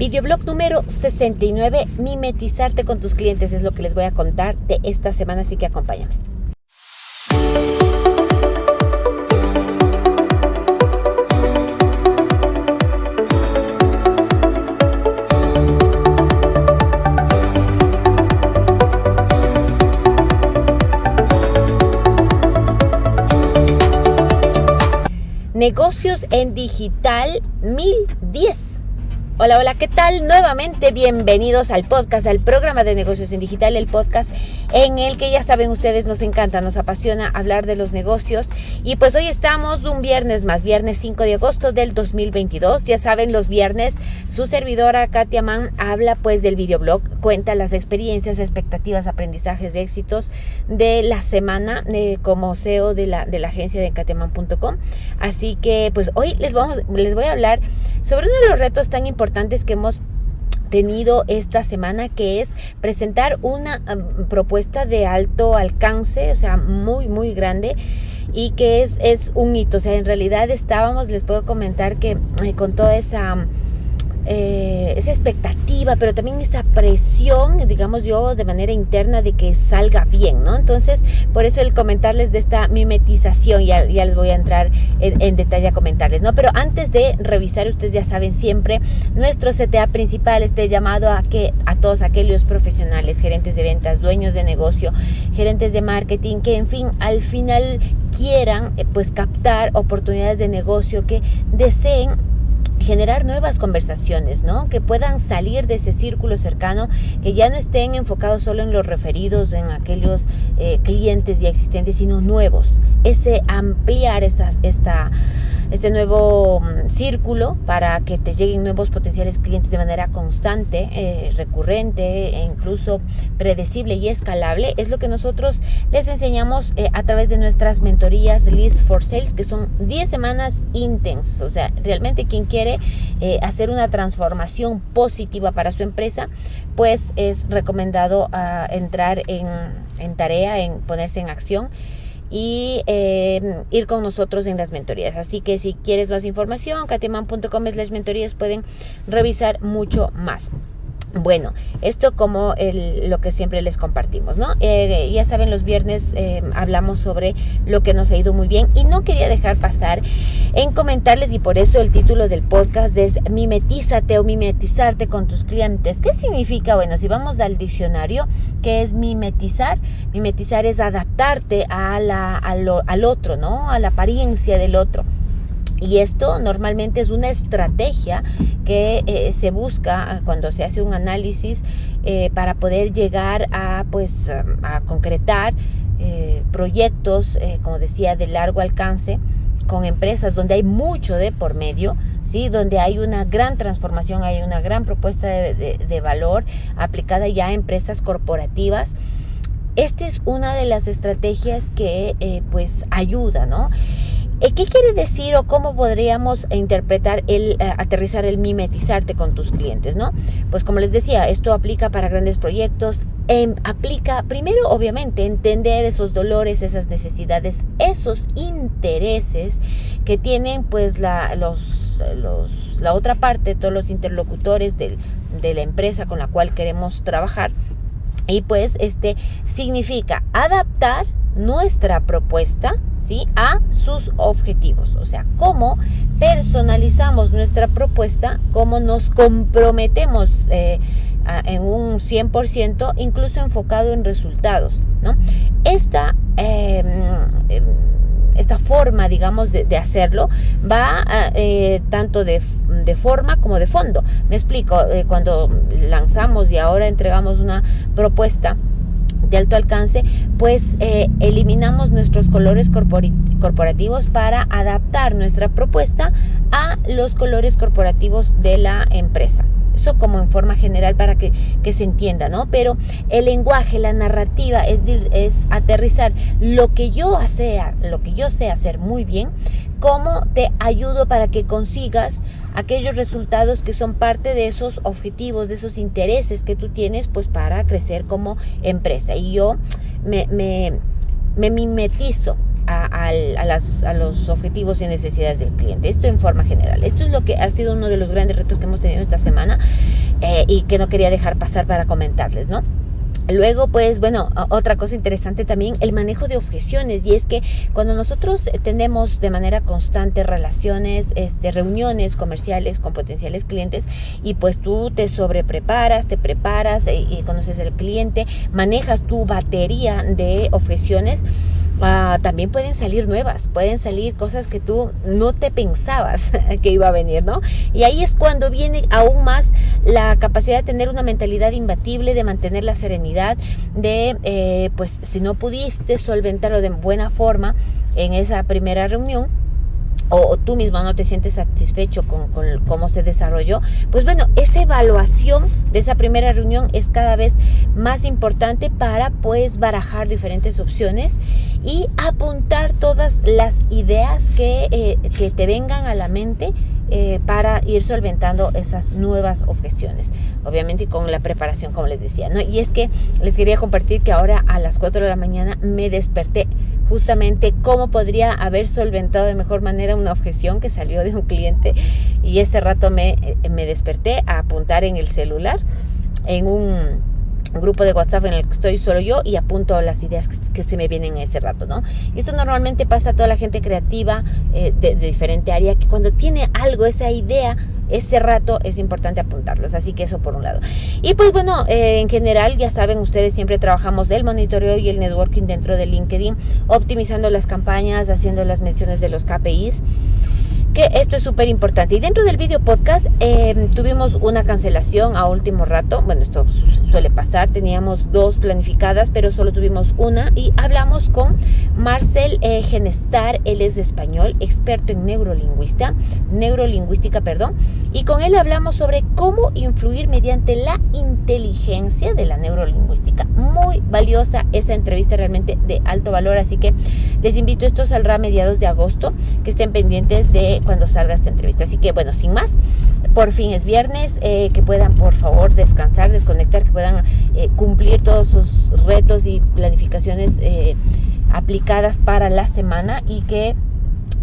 Videoblog número 69, mimetizarte con tus clientes es lo que les voy a contar de esta semana, así que acompáñame. Negocios en Digital 1010. Hola, hola, ¿qué tal? Nuevamente bienvenidos al podcast, al programa de negocios en digital, el podcast en el que ya saben ustedes nos encanta, nos apasiona hablar de los negocios. Y pues hoy estamos un viernes más, viernes 5 de agosto del 2022. Ya saben, los viernes su servidora Katia Mann habla pues del videoblog, cuenta las experiencias, expectativas, aprendizajes éxitos de la semana eh, como CEO de la, de la agencia de katiaman.com. Así que pues hoy les, vamos, les voy a hablar sobre uno de los retos tan importantes que hemos tenido esta semana que es presentar una propuesta de alto alcance, o sea, muy, muy grande y que es, es un hito. O sea, en realidad estábamos, les puedo comentar que eh, con toda esa eh, esa expectativa, pero también esa presión, digamos yo, de manera interna de que salga bien, ¿no? Entonces, por eso el comentarles de esta mimetización, ya, ya les voy a entrar en, detalle a comentarles, ¿no? Pero antes de revisar, ustedes ya saben siempre, nuestro CTA principal este llamado a que a todos aquellos profesionales, gerentes de ventas, dueños de negocio, gerentes de marketing, que en fin, al final quieran eh, pues captar oportunidades de negocio, que deseen generar nuevas conversaciones, ¿no? Que puedan salir de ese círculo cercano, que ya no estén enfocados solo en los referidos, en aquellos eh, clientes ya existentes, sino nuevos. Ese ampliar estas, esta este nuevo mm, círculo para que te lleguen nuevos potenciales clientes de manera constante, eh, recurrente e incluso predecible y escalable, es lo que nosotros les enseñamos eh, a través de nuestras mentorías Leads for Sales, que son 10 semanas intensas. O sea, realmente quien quiere eh, hacer una transformación positiva para su empresa, pues es recomendado ah, entrar en, en tarea, en ponerse en acción y em, ir con nosotros en las mentorías. Así que si quieres más información, katiaman.com las mentorías pueden revisar mucho más. Bueno, esto como el, lo que siempre les compartimos, ¿no? Eh, ya saben, los viernes eh, hablamos sobre lo que nos ha ido muy bien y no quería dejar pasar en comentarles y por eso el título del podcast es Mimetízate o mimetizarte con tus clientes. ¿Qué significa? Bueno, si vamos al diccionario, ¿qué es mimetizar? Mimetizar es adaptarte a la, al otro, ¿no? A la apariencia del otro. Y esto normalmente es una estrategia que eh, se busca cuando se hace un análisis eh, para poder llegar a, pues, a concretar eh, proyectos, como decía, de largo alcance con empresas donde hay mucho de por medio, ¿sí? donde hay una gran transformación, hay una gran propuesta de, de valor aplicada ya a empresas corporativas. Esta es una de las estrategias que pues ayuda, ¿no? Eh, ¿Qué quiere decir o cómo podríamos interpretar el eh, aterrizar el mimetizarte con tus clientes, no? Pues como les decía, esto aplica para grandes proyectos, em, aplica primero obviamente entender esos dolores, esas necesidades, esos intereses que tienen pues la, los, los, la otra parte, todos los interlocutores del, de la empresa con la cual queremos trabajar. Y pues este significa adaptar nuestra propuesta ¿sí? a sus objetivos. O sea, cómo personalizamos nuestra propuesta, cómo nos comprometemos eh, en un 100%, incluso enfocado en resultados. ¿no? Esta, em, em, esta forma, digamos, de, hacerlo va eh, tanto de, de, forma como de fondo. Me explico, eh, cuando lanzamos y ahora entregamos una propuesta, de alto alcance, pues eh, eliminamos nuestros colores corporativos para adaptar nuestra propuesta a los colores corporativos de la empresa. Eso como en forma general para que, se entienda, ¿no? Pero el lenguaje, la narrativa es, es aterrizar lo que yo sea, lo que yo sé hacer muy bien cómo te ayudo para que consigas aquellos resultados que son parte de esos objetivos, de esos intereses que tú tienes, pues para crecer como empresa. Y yo me, me, me mimetizo a, los objetivos y necesidades del cliente. Esto en forma general. Esto es lo que ha sido uno de los grandes retos que hemos tenido esta semana eh, y que no quería dejar pasar para comentarles, ¿no? Luego, pues bueno, otra cosa interesante también, el manejo de objeciones. Y es que cuando nosotros tenemos de manera constante relaciones, este, reuniones comerciales con potenciales clientes y pues tú te sobrepreparas, te preparas y, y conoces al cliente, manejas tu batería de objeciones, Ah, también pueden salir nuevas, pueden salir cosas que tú no te pensabas que iba a venir, ¿no? Y ahí es cuando viene aún más la capacidad de tener una mentalidad imbatible, de mantener la serenidad, de, eh, pues, si no pudiste solventarlo de buena forma en esa primera reunión, o, tú mismo no te sientes satisfecho con, cómo se desarrolló, pues bueno, esa evaluación de esa primera reunión es cada vez más importante para pues barajar diferentes opciones y apuntar todas las ideas que, eh, que te vengan a la mente eh, para ir solventando esas nuevas objeciones. Obviamente con la preparación, como les decía. ¿no? Y es que les quería compartir que ahora a las 4 de la mañana me desperté justamente cómo podría haber solventado de mejor manera una objeción que salió de un cliente. Y este rato me, me desperté a apuntar en el celular en un grupo de WhatsApp en el que estoy solo yo y apunto las ideas que, se me vienen en ese rato, ¿no? Y esto normalmente pasa a toda la gente creativa eh, de, diferente área, que cuando tiene algo, esa idea, ese rato es importante apuntarlos. Así que eso por un lado. Y pues bueno, eh, en general, ya saben, ustedes siempre trabajamos el monitoreo y el networking dentro de LinkedIn, optimizando las campañas, haciendo las menciones de los KPIs que esto es súper importante. Y dentro del video podcast em, tuvimos una cancelación a último rato. Bueno, esto suele pasar. Teníamos dos planificadas, pero solo tuvimos una. Y hablamos con Marcel eh, Genestar. Él es español, experto en neurolingüista, neurolingüística, perdón. Y con él hablamos sobre cómo influir mediante la inteligencia de la neurolingüística. Muy valiosa esa entrevista, realmente de alto valor. Así que les invito, esto saldrá a mediados de agosto, que estén pendientes de cuando salga esta entrevista. Así que bueno, sin más, por fin es viernes, eh, que puedan por favor descansar, desconectar, que puedan eh, cumplir todos sus retos y planificaciones eh, aplicadas para la semana y que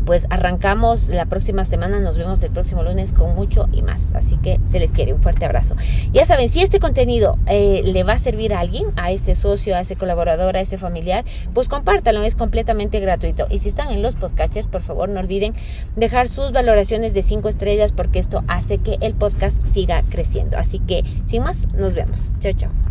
pues arrancamos la próxima semana, nos vemos el próximo lunes con mucho y más. Así que se les quiere un fuerte abrazo. Ya saben, si este contenido eh, le va a servir a alguien, a ese socio, a ese colaborador, a ese familiar, pues compártalo, es completamente gratuito. Y si están en los podcasters, por favor no olviden dejar sus valoraciones de 5 estrellas porque esto hace que el podcast siga creciendo. Así que sin más, nos vemos. Chao, chao.